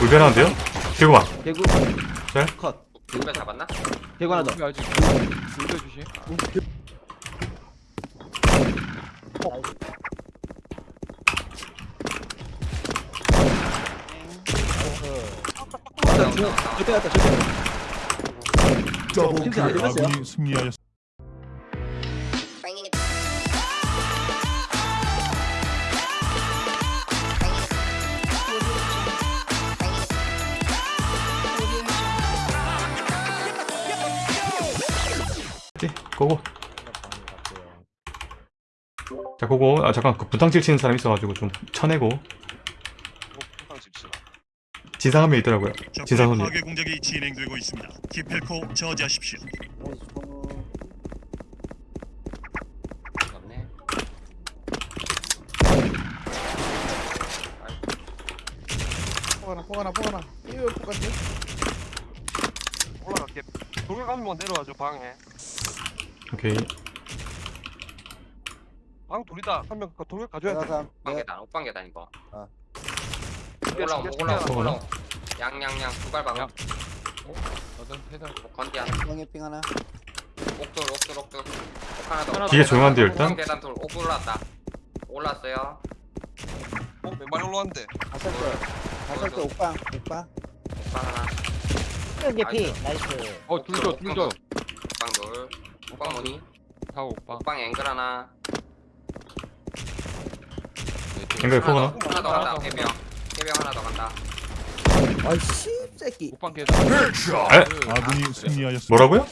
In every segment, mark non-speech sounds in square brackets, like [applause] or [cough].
불변한데요? 개구방 개구 네? 컷 불배 잡았나? 개구 하나 더 우리 아직 주시. 절대 갔다 절대 팀안 들렸어요? 아군이 승리하였 자 고고 아 잠깐 그 분탕질 치는 사람 있어가지고 좀 쳐내고. 지상 한명 있더라고요. 적의 지상훈님 파괴 공작이 진행되고 있습니다. 기필코 저지하십시오. 없네. 포가나 포가나 포가나. 이거 포가지? 올라갈게. 돌가면 내려와줘 방에. 오케이 방 둘이다 한명 돌 가져야 돼 옥방 계단, 옥방 계단 이거. 아. 올라오, 챙겨, 올라오, 챙겨. 올라오. 양양양 두발 박아. 양. 어떤 패달. 건디 하나. 중앙에 삥 하나 옥돌, 옥돌, 옥돌. 옥 하나 더. 하나 뒤에 조용한데요, 일단? 옥방 계단 돌, 옥 올라왔다. 올랐어요. 어? 왼발 올라왔는데 다살 때 다살 때 옥방 옥방 옥방 하나. 개피 나이스 어, 둘 줘, 둘 줘. 옥방 돌. 옥방 무늬. 다 오빠. 옥방 앵글 하나. 앵글 하나 더, 하나 더 간다. 해병. 해병 하나 더 간다. 아이씨 새끼 오빠 계단. 에? 아군이 승리하였습니다. 뭐라고요?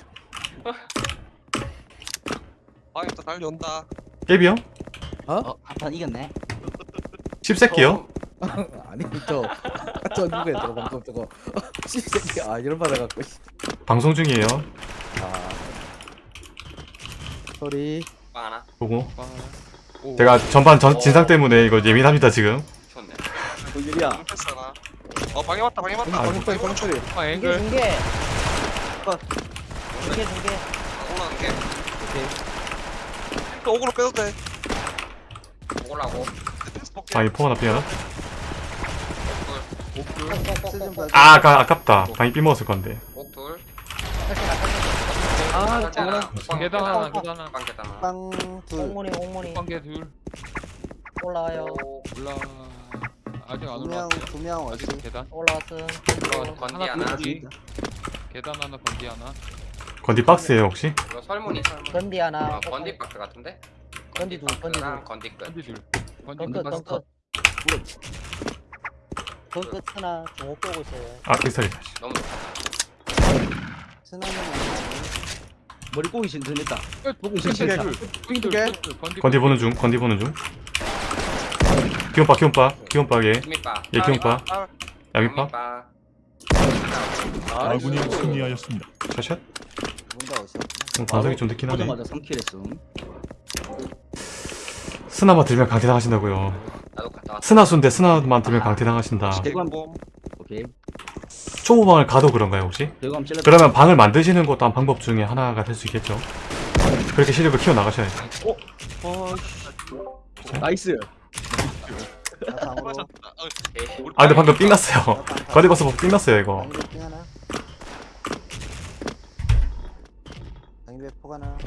방에 또 달려온다 깨비요? 어? 한판 이겼네 씹새끼요? [laughs] 아니 저저 누구야 저거 방금 저거 [laughs] 씨 새끼 아 이런 받아갖고 씨. 방송 중이에요 아 소리 옥방 하나. 보고 오빠. 오. 제가 전반 전, 진상 때문에 이거 예민합니다 지금. 좋네. 패스 하나 어 방에 왔다 방에 왔다. 소리 방금 소리 오빠 중계 앵글. 중계 컷. 중계 중계. 올라가는 게. 오케이. 또 오그로 빼도 돼. 패스 볼게. 방이 포거나 삐하나? 옥돌. 쓰좀 봐줘 아 아까 아깝다. 방이 삐 먹었을 건데. 옥돌. 아옥 방 장난 옥방 계단 하나, 옥방 계단 하나. 옥방 계단 하나. 빵둘 옥문이 옥문이 계 둘. 올라와요 오, 올라. 아직 안 두명 올라왔어요. 두명 아직 계단. 올라왔음 올라왔어. 건디 하나 하나. 둘. 계단 하나, 번디 하나. 건디 박스에요 혹시? 이거 설문이 설문. 건디 하나 어, 건디 박스 같은데? 건디 둘 건디 랑둘 건디 끝. 번디 둘. 번디 덩끝 끝. 덩끝 덩끝 하나 중옥 보고 있어요 아 픽살이다 너무 좋다. 스나는 머리 꼬기 신선했다. 보고 있어, 진짜. 두 개. 건디. 보는 중 건디 보는 중. 기온빠 기온빠 기온빠게 김밑바. 예 기온빠 야밑빠 양밑바. 아군이 승리하였습니다. 샷샷 음, 방송이 좀 늦긴 하네 보자마자 3kill 했음. 스나만 들면 강퇴 당하신다고요. 나도 갔다 왔어. 스나수인데 스나만 들면 강퇴 당하신다. 대관 오케이 초보방을 가도 그런가요 혹시? 그러면 방을 만드시는 것도 한 방법 중에 하나가 될 수 있겠죠 그렇게 실력을 키워나가셔야죠 nice 맞았다 어, 오케이. 아 근데 방금 삥났어요 거리 벗어 보고 삥났어요 이거 방배 삥 하나 방배 포 하나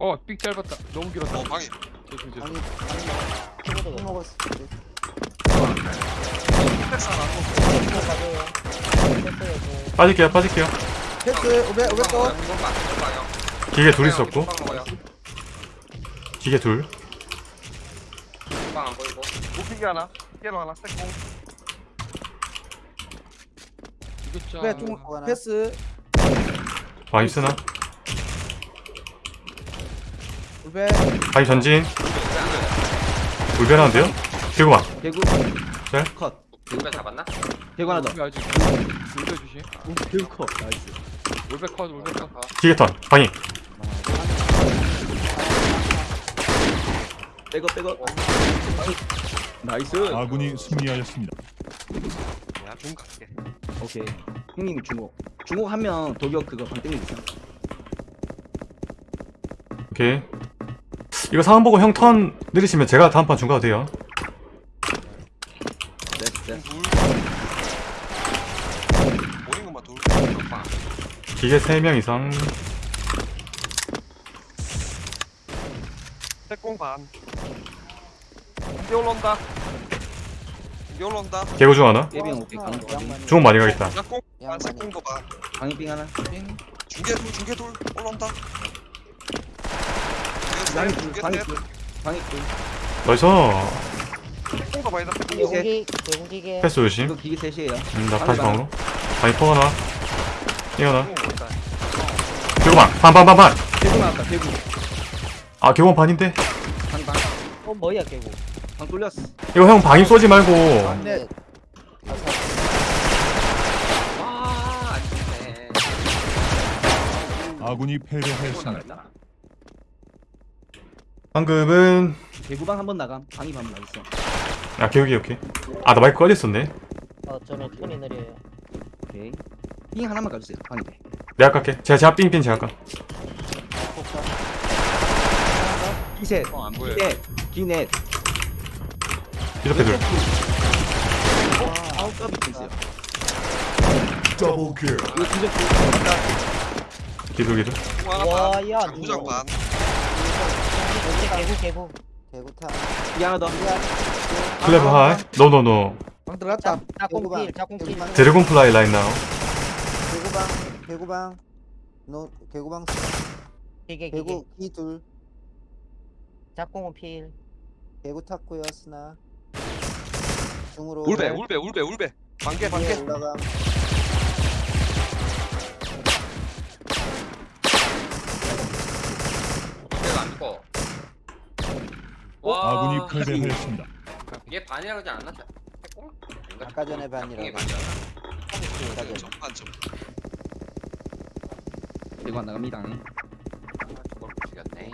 어, 삑 짧았다. 너무 길었다. 어 죄송. 방이 방이 포 먹었어 빠질게요 빠질게요 패스 500 500 거. 기계 둘 있었고. 기계 둘 이건방 안 보이고. 높이기 하나 깨로 하나 세공 이거 패스 방이 쓰나? 500 방이 전진 불변한데요? 개구 네? 컷. 불배 잡았나? 개구 하나 더. 우리 아직 주시. 개구 컷. 나이스. 올백 컷, 올백 컷. 기계 턴 방이 빼고 빼고 nice. 아군이 승리하였습니다. 야중 갈게. 오케이. 형님이 중국. 중국 하면 도격 그거 방땡이 있어. 오케이. 이거 상황 보고 형턴 느리시면 제가 다음 판 중가도 돼요 됐어 됐어 둘. 보인 것만 둘. 오빠 기계 3명 이상. 색공 반. 이제 올라온다. 이제 올라온다. 개구 중 하나? 오케이. 강도 확인 중은 많이 가겠다. 색공 반, 색공도 반. 방이빙 하나. 중계 둘, 중계 둘. 올라온다. 방이 중계 둘 방이 방이 둘. 나이스 색공도 많이다. 색공 셋. 개구기 개구기계 패스 조심. 이거 기계 셋이에요. 음, 나 다시 방으로. 방이 포 하나. 이거 있다. 개구방 반반반반. 개구 나왔다 개구. 아 개구방 반인데? 방방 어 뭐야 개구? 방 뚫렸어. 이거 형 방임 쏘지 말고. 네. 아 아군이 패배하였습니다. 방금은 개구방 한번 나감. 방이 반나 있어 야 개구기 오케이 아나 마이크 꺼졌었네. 어 저는 톤이 느려요. 오케이. 빙 하나만 가주세요 돼 내가 깎게. 제가 제가 삥삥 제가 깎 기셋 어, 안. 기넷 기넷. 이렇게 둘. 아홉 값이 있어요. 더블 킬. 이거 진짜 기둘 기둘. 와야 반. 개구 개구 개구타. 이 하나 더. 클레버 하이. 노노노. 방 들어갔다. 짝꿍필 짝꿍필. 드래곤 플라이 라인 나우 개구방 개구방. 노 개구방. 기계 개구 이 둘. 짝꿍은 필. 개구 탔고요 스나. 중으로 울배, 울배, 울배, 울배. 반개, 반개. 올라감. 내가 안 죽어. 와 아군이 패배하였습니다. 얘 반이라 그러지 않았나? 아까 전에 반이라고. 아까 전에. 전반 점. 개구 안 나갑니다 아, 저걸 못 죽였네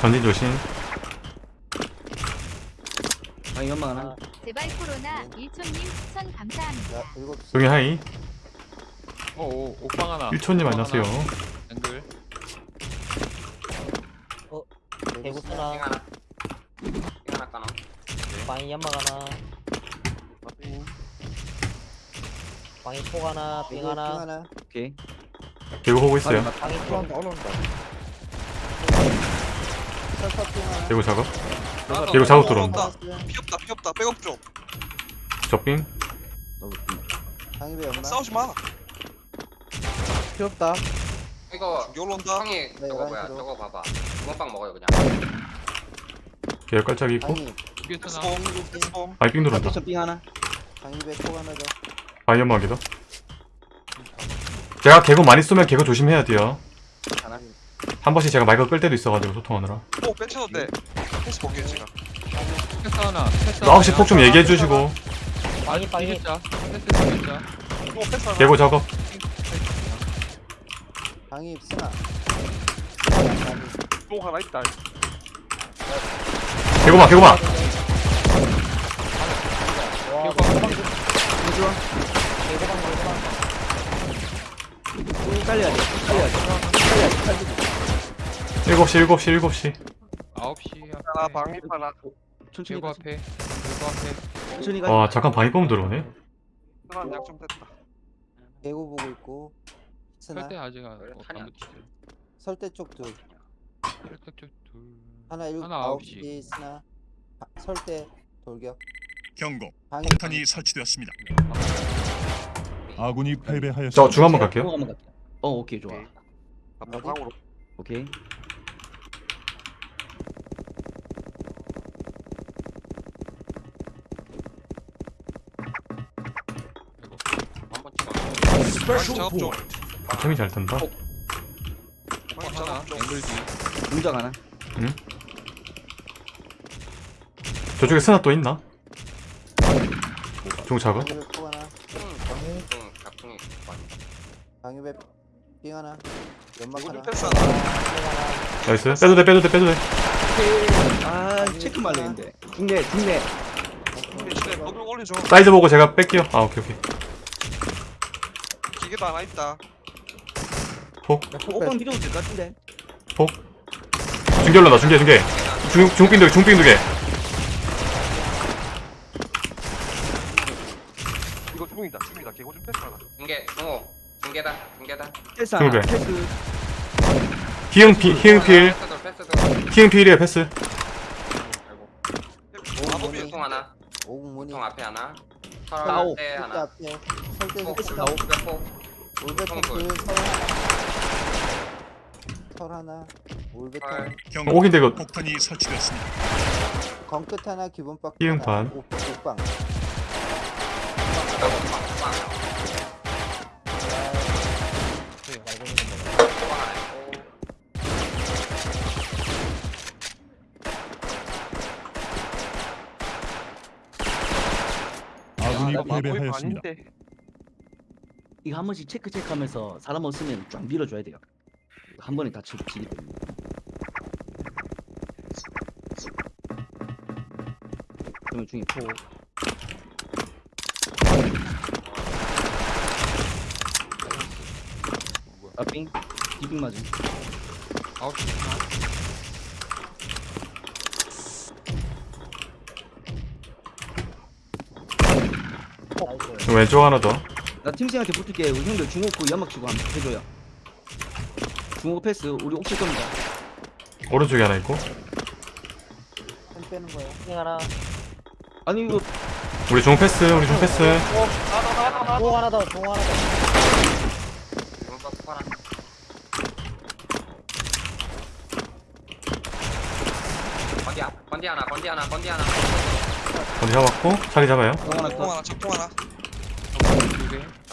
전진 조심 방이 연막 하나 아, 제발 코로나 일촌님 추천 감사합니다. 여기 하이 어, 오, 옥방 하나. 1초님 옥방 안녕하세요 하나. 앵글. 개구 핑 쓰나 하나. 핑 하나 까놔. 방이 연막 하나. 방이 폭 하나 빙핑 하나. 하나. 오케이. 개구 보고 있어요. 방이 폭 올라온다. 핑 하나. 개구 작업? 개구 작업 올라온다. 들어온다. 피 없다, 피 없다. 백업 좀. 적빙? 없나? 싸우지 마. 필요 없다. 이거 올라온다. 형이 저거 뭐야? 열한 킬로. 저거 봐봐 주먹빵 먹어요 그냥. 개열 깔짝이 있고. 방이 쓰나? 바이 삥 들어온다. 빙 하나. 방입에 폭 하나 더. 바이 연막이다. 제가 개구 많이 쏘면 개구 조심해야 돼요. 하나. 한 번씩 제가 마이크 끌 때도 있어가지고 소통하느라. 오, 돼. 패스 볼게요, 제가. 패스 하나. 패스 너 혹시 폭 좀 얘기해 주시고. 방이 방이 기계자. 패스 기계자. 오, 패스 하나. 개구 작업. 방입 스나 오, 하나 있다. 개구마 개구마 와 개구방 개구방 개구방 잘려야 돼 잘려야 돼 잘려야 돼 살리고 7시 7시 7시 9시 하나. 방입 하나. 천천히 가자 앞에. 개구 앞에. 천천히 가자 와 잠깐 방이 뻥 들어오네 하나 약좀 됐다. 개구 보고 있고 스나 설대 아직 안 어, 안 붙이죠. 설대 쪽둘 쪽 둘. 하나 일곱 하나 아홉 아홉 시 스나 바- 설대 돌격 경고. 폭탄이 설치되었습니다. 아군이 패배하였습니다. 저중 한번 갈게요 중 한번 갈게요 어 오케이 좋아 오케이. 앞에 어디? 방으로. 오케이 한번 찍어 방입 작업 좀. 형이 잘 뜬다 앵글 뒤. 문장 하나. 저쪽에 스나 또 있나? 폭 하나. 응 많이 하나. 연막 하나. 패스 하나. 나이스. 빼도 돼 빼도 돼 빼도 돼. 아 체크 중내 대신에 너도 올려줘. 사이즈 보고 제가 뺄게요. 아 오케이 오케이. 기계도 하나 있다. 폭? 오빵 필요 없을 것 같은데 폭 중계 올라온다 중계 중계 중, 중빙 두개 중빙 두개 이거 중이다 중이다 개고 좀 패스 하나 중계 중호 중계다 중계다 패스. 하나 패스 희응필 희응필 희응필이에요 패스 중통 하나 오공문이 중통 앞에 하나. 설대 하나 앞에 설대 폭 설대. 둘설 하나 설 하나. 올베톤 헐 경고. 오긴데 이거 폭탄이 설치되었습니다. 건끝 하나 기본 박 옥- 옥방. 아군이 아, 패배하였습니다. 이거 한 번씩 체크 체크하면서 사람 없으면 쫙 밀어줘야 돼요 한 번에 다 때문에. 그러면 중에 포. 아빙 디빙 맞음. 아웃 왼쪽 하나 더. 나 팀생한테 붙을게. 우리 형들 중국 그 연막 치고 한번 해줘요 중국 패스. 우리 옥칠 겁니다. 오른쪽에 하나 있고. 펜 빼는 거야. 핑 하나 아니 이거 우리 중 패스 우리 중 패스. 종 하나 더종 하나 더. 건디야 건디 하나 건디 하나 건디 하나. 어디 잡았고 자리 잡아요. 공 하나 통더 하나 작통 하나.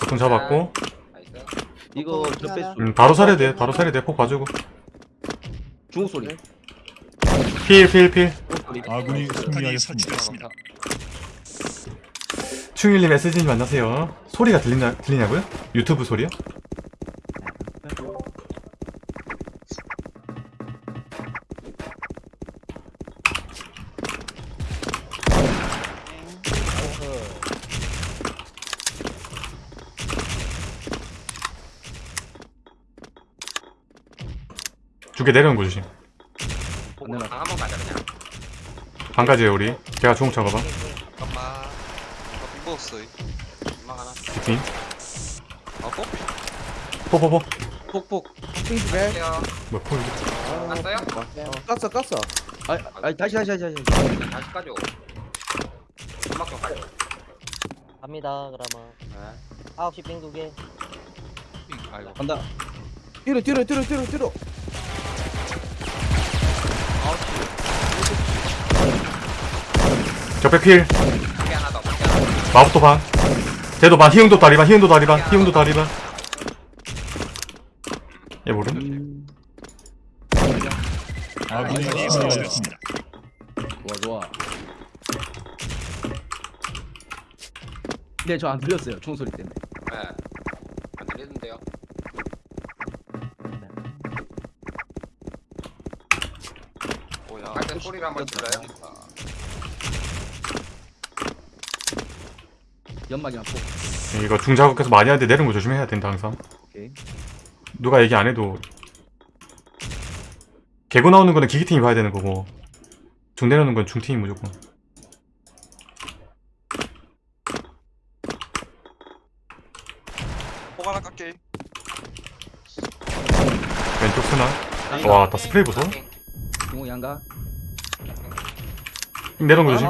중 잡았고. 나 이거 저 하나. 패스 음, 바로 살해야 돼 바로 살해야 돼 폭 봐주고 중국 소리 필 필 필 아군이 네. 승리하였습니다. 설치되었습니다. 충일님 SG님 만나세요 소리가 들리냐, 들리냐고요? 유튜브 소리요? 두 개 내려온 거 조심 한번 가자 그냥. 한 가지에요 우리. 제가 중국 잡아봐. 잠깐만 나 빙버었어 금방 하나. 빈아 뽀삐 포포포 폭폭 할게요. 뭐야 포 갔어요? 깠어 깠어. 아, 아 다시 다시 다시 다시. 다시 까줘 음악 좀 가져 갑니다 그러면. 네. 9시 핑 두개. 아이고. 간다. 뒤로 뒤로 뒤로 뒤로 뒤로 적배 필. 건디 하나 더 건디 하나 더 마법도 반. 쟤도 반. 희응도 다리 반. 희응도 다리 반. 희응도 다리 반얘 모름? 음, 아군이 nice. 설치되었습니다. 좋아 좋아. 네저안 들렸어요 총소리 때문에. 네. 안 들리던데요? 뭐야? 할때 소리를 한번 들어요 연막이랑 폭 이거 중자국해서 많이 하는데 내려온 거 조심해야 된다 항상. 오케이. 누가 얘기 안 해도. 개고 나오는 거는 기기팀이 봐야 되는 거고. 중 내려오는 건 중팀이 무조건. 폭 하나 깎게. 왼쪽 스나? 와나 스프레이 보소 중국 양가. 내려온 거 조심.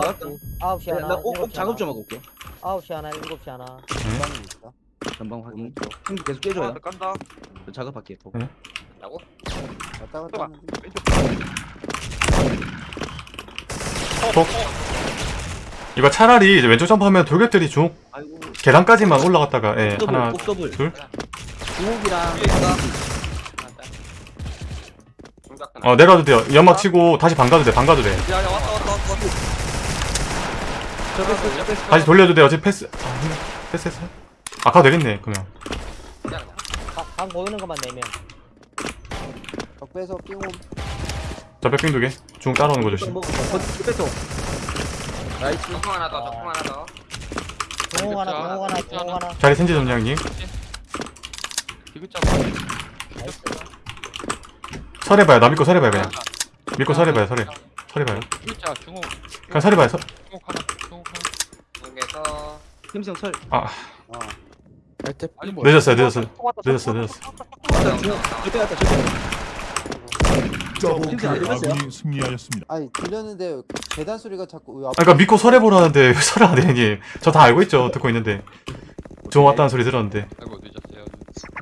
아, 9시 하나 나꼭 7시 작업 좀 하고 올게 9시 하나 7시 하나. 전방에 있어? 전방 확인. 형도 계속 통 깨줘요. 하나 더 깐다. 저 작업할게 폭 응. 라고? 왔다 갔다 하는데 톡 이거 차라리 이제 왼쪽 점프하면 돌격들이 중 아이고. 계단까지만 올라갔다가 예 더블 하나 꼭 더블 둘? 위에 있다 중작 하나 어 내려와도 돼요. 연막 치고 다시 반가도 돼반 가도 돼. 야야 왔다 왔다. 왔 다 다시 돌려도 돼 어차피 패스. 아 근데 패스 했어 아 가도 되겠네 그냥 방, 방 보이는 것만 내면. 적배에서 삥 옴. 저 백빙 두개 중 따라오는 거 조심. 먹어 저 패스 나이스. 중통 하나 더 하나 더. 하나 자, 하나 자, 하나 자리 센지 점장님. 디귿자 설해봐요. 나 믿고 설해봐요 그냥. 믿고 설해봐요 설해. 서리 봐요. 일자 중옥 그냥 서리 봐요. 서... 중옥 하나 중옥 하나 팀성 설. 아 어. 아니 뭐 늦었어요 늦었어요 왔다, 늦었어 늦었어. 맞다. 중. 저 빼갔다. 저 빼갔다. 더블킬 팀장 안 들렸어요? 아군이 승리하였습니다. 아니 들렸는데 계단 소리가 자꾸 왜 앞... 아, 그러니까 믿고 설해 보라는데 왜 설을 안 해, 형님. 저다 알고 있죠. 듣고 있는데. 종 왔다는 소리 들었는데. 아이고 늦었어요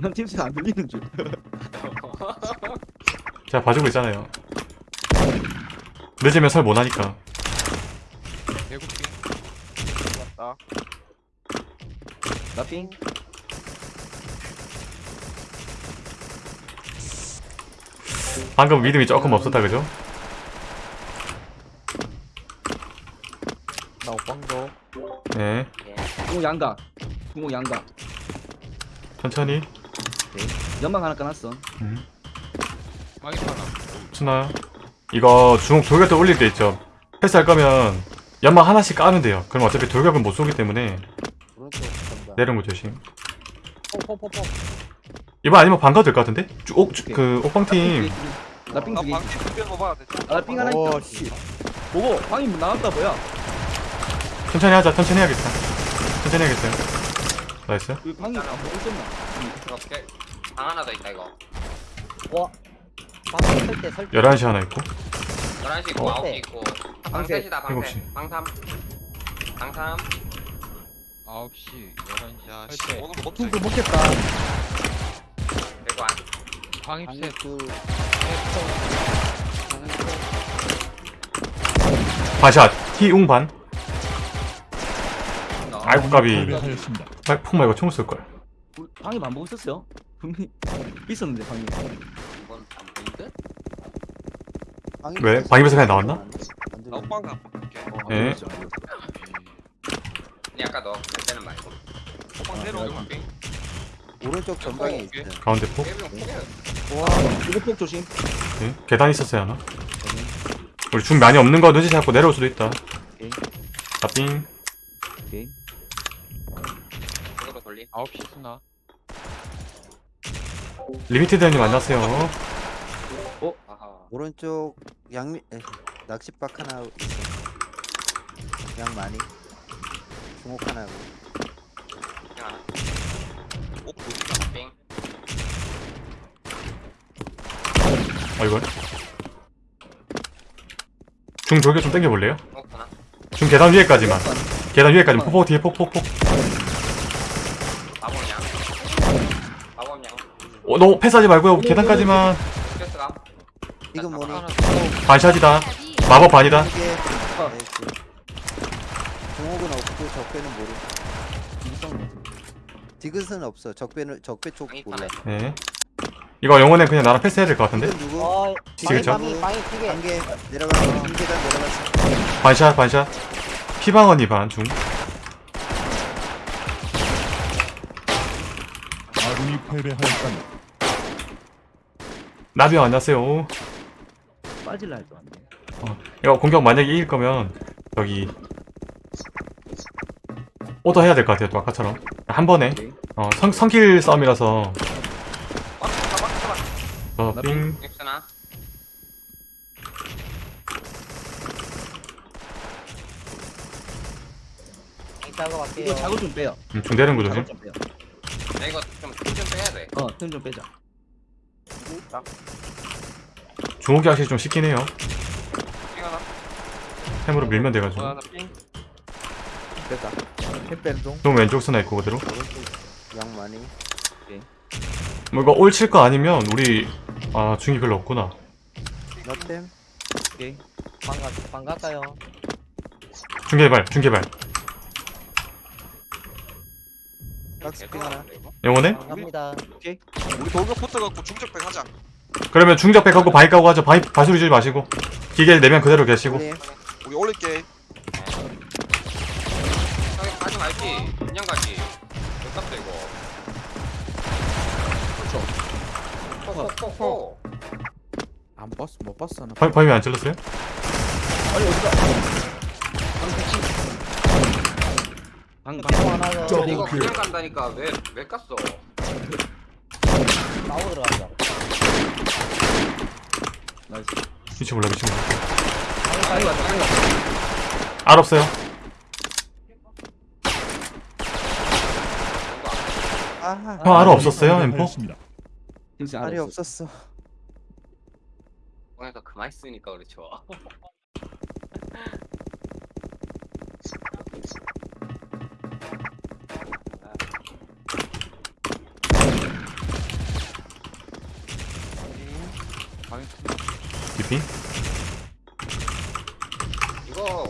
난 팀성 안 들리는 줄. 제가 봐주고 있잖아요. 늦으면 설 못 하니까. 대국비 맞다. 나핑. 방금 믿음이 조금 없었다, 그죠? 나 오빵도. 네. 중국 양각. 중국 양각. 천천히. 연막 하나 까놨어. 음. 마이 하나 순나요? 이거 중국 돌격도 올릴 때 있죠. 패스할 거면 연막 하나씩 까면 돼요. 그럼 어차피 돌격은 못 쏘기 때문에. 내려온 거 조심. 포포포포. 이번 아니면 반가도 될것 같은데? 쭉, 옥, 쭉- 오케이. 그, 옥방팀. 나핑 나두 개. 방귀 두개 먹어야 돼. 나핑 하나 있다. 보고 방이 나왔다 뭐야? 천천히 하자, 천천히 해야겠다. 천천히 해야겠어요. 나이스. 그 방이 안 보고 있었나? 이렇게 방 하나 더 있다 이거. 와. 방금 설때 설. 11시 하나 있고. 11시 있고 어. 9시 있고. 방. 셋이다 방 셋. 시. 방 3. 방 3. 9시 11시 야, 씨, 설때 오늘 못 중국 먹겠다. 그리고 안. 둘. 반샷. 희웅반. 아이고, 까비. 패배하였습니다. 아, 폭 말고 총을 쏠걸. 방이 안 보고 있었어요? 분명히 있었는데 방이. 이건 안 보이는데? 방이 왜? 방입에서 그냥 나왔나? 안 들리는데. 나 오빠가 볼게. 예. 아니 아까 너 그때는 말고. 오빠 내려오게 볼게. 오른쪽 전방에 어, 오케이. 있어. 가운데 폭. 깨비용 포기해. 와 이거 폭 조심. 네. 계단 있었어요, 하나. 우리 중 많이 없는 거 눈치 잡고 내려올 수도 있다. 오케이. 나삥. 오케이. 이거로 돌림. 9시 수나 리미티드 형님 안녕하세요. 아하. 오른쪽 양미 에, 낚싯박 하나 있어. 양 많이. 중옥. 핑 하나. 오, 보니까. 핑. 어, 이걸. 중 돌격 좀 당겨볼래요? 어 하나. 중 계단 위에까지만. 계단 위에까지만. 폭폭 뒤에 폭폭폭. 어, 너 패스하지 말고요. 계단까지만. 스트레스가. 이건 뭐니? 반샷이다. 마법 반이다. 이게 어. 나이스. 중옥은 없고 적배는 모르. 디귿은 없어. 적배는 적배 쪽 몰라. 네. 이거 영혼은 그냥 나랑 패스해야 될 것 같은데? 누구? 어. 지그죠? 방이 방이 두 개. 단계 내려가. 한 계단 내려갔어. 반샷, 반샷. 피방언이 반, 중. 아군이 패배하였습니다. 나비형 안녕하세요. 빠질라 할줄 알았네. 이거 공격 만약에 이길 거면, 여기. 오더 해야 될 것 같아요, 또 아까처럼. 한 번에. 어, 성, 성킬 싸움이라서. 어. 엑스나. 할게요. 이거 자고 좀 빼요. 음, 중 내리는 거 조심. 네, 자고 좀 빼요. 나 이거 좀좀 빼야 돼. 어, 틈 좀 빼자. 중옥이 확실히 좀 쉽긴 해요. 핑 하나. 햄으로 밀면 돼가지고. 하나 핑. 됐다. 좀 왼쪽 스나 있고, 그대로. 오른쪽 양 많이. 뭐 이거 올칠 거 아니면, 우리, 아, 중이 별로 없구나. 너템. 오케이. 방 갈까요? 중개발, 중개발. 하나. 영혼에? 갑니다. 우리 돌격 붙어갖고 중적백 하자. 그러면 중적백 하고 바위 까고 하죠. 바위, 바수리 주지 마시고. 기계 내면 그대로 계시고. 올림. 우리 올릴게. 가지. 그냥 가지. 몇 값도 이거. 그렇죠. 호호호호. 안 봤어 못 봤어 나 바위, 바위 안 찔렀어요? 아니 어디가? 방 같이. 방 방. 방 하나 더. 이거 그냥 간다니까 왜왜 깠어? 나오 들어간다. 나이스. 미치 몰라, 미치 몰라. 방이 왔다 방이 왔다 알 없어요. 아, 형 알아 없었어요, 엠포? 팀스 알이 없었어. 그러니까 그만 쓰니까 그렇죠. 방이 DP? 이거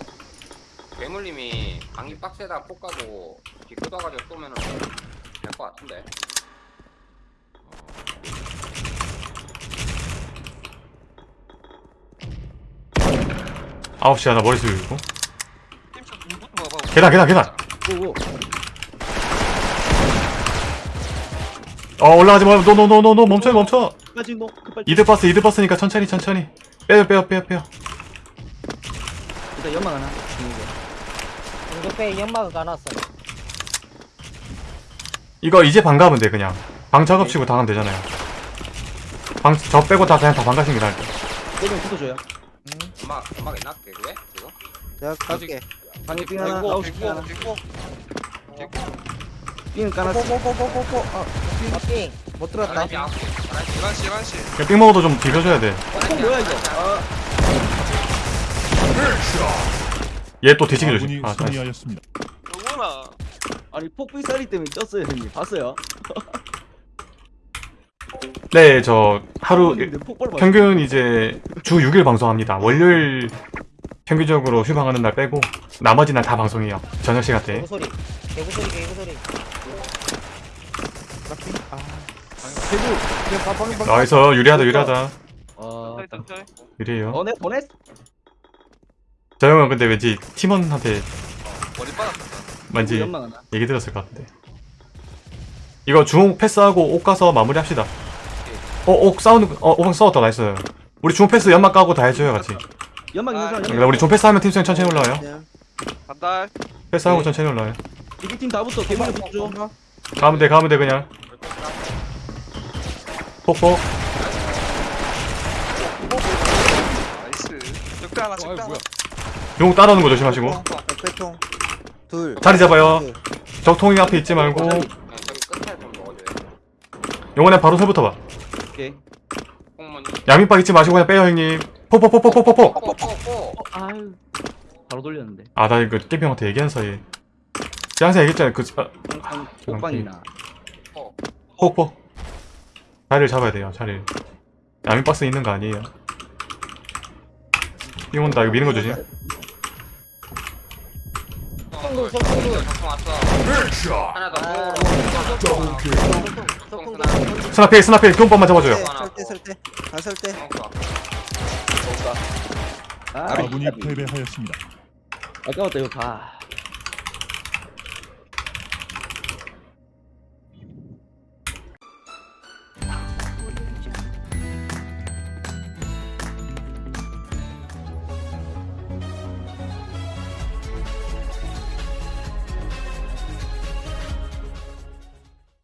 괴물님이 방귀 박스에다 폭 가고 뒤 뜯어가지고 쏘면은 될 것 같은데. 9시 하나 머리 숙이고. 계단, 계단, 계단. 어, 올라가지 마. 노, 노, 노, 노, 노. 멈춰, 멈춰. 끝까지 이드 버스, 이드 버스니까 천천히, 천천히. 빼요, 빼요, 빼요, 빼요. 일단 연막 하나 중국에 공격배에 연막을 까놨어요. 이거 이제 방 가면 돼, 그냥. 방 작업치고 다 가면 되잖아요. 방, 저 빼고 다 그냥 다 나을 듯. 빼면 붙어줘요 음악 음악 있나 개그에 지금? 내가 갈게. 방에 삥 하나 삥 개고 하나 삥은 까놨어 뽀뽀뽀뽀뽀뽀. 아, 아, 삥. 못 들었다. 바람이 아홉 시. 바람이 11시 11시 그냥 삥 먹어도 좀 비벼줘야 돼. 어 뭐야 이거 아 얘또 뒤치기 조심. 아, 나이스. 승리하였습니다. 영원아 아니 폭비싸리 때문에 쪘어요 형님 봤어요? [laughs] 네, 저 하루 맞 평균 이제 주 6일 방송합니다. 월요일 평균적으로 휴방하는 날 빼고 나머지 날 다 방송해요. 저녁 시간대. 개구 소리. 개구 소리, 개구 소리. 아, 그냥 방. nice 유리하다 유리하다 어 유리해요. 어네 보냈 저 형은 근데 왠지 팀원한테 머리 빠졌다 왠지 연막 얘기 들었을 것 같은데. 이거 중옥 패스하고 옥 가서 마무리합시다. 어, 옥 싸우는 거- 어, 옥 싸웠다 nice. 우리 중옥 패스 연막 까고 다 해줘요 같이. 연막 있는 사람 그러니까 우리 중 패스하면 팀수행 천천히 올라와요. 간다 패스하고 네. 천천히 올라와요. 이기 팀다 붙어 개만 붙어줘 가면 돼 가면 돼 그냥. 폭폭. 나이스 적대 하나 어, 뭐야. 용 따라오는 거 조심하시고. 백배통. 둘. 자리 잡아요. 둘. 적통이 앞에 있지 말고. 그냥 저기 끝에 좀 넣어줘요. 용원에 바로 설부터 봐. 오케이 콩무늬. 양민박 잊지 마시고 그냥 빼요 형님. 포포포포포포포. 뽀뽀뽀뽀. 아유 바로 돌렸는데 아 나 이거 깨병한테 얘기한 사이에. 제가 항상 얘기했잖아요. 그 아, 포포. 자리를 잡아야 돼요. 자리를. 양민박스 있는 거 아니에요. 이 온다 이거 미는 거 조심. 속도. 적통 왔어. 하나 더. 아, 또. 속도, 똥 속도. 스나필 스나필 그 기온법만 잡아줘요. 설대. 아, 설대. 아 아군이 패배하였습니다. 아까웠다 이거 봐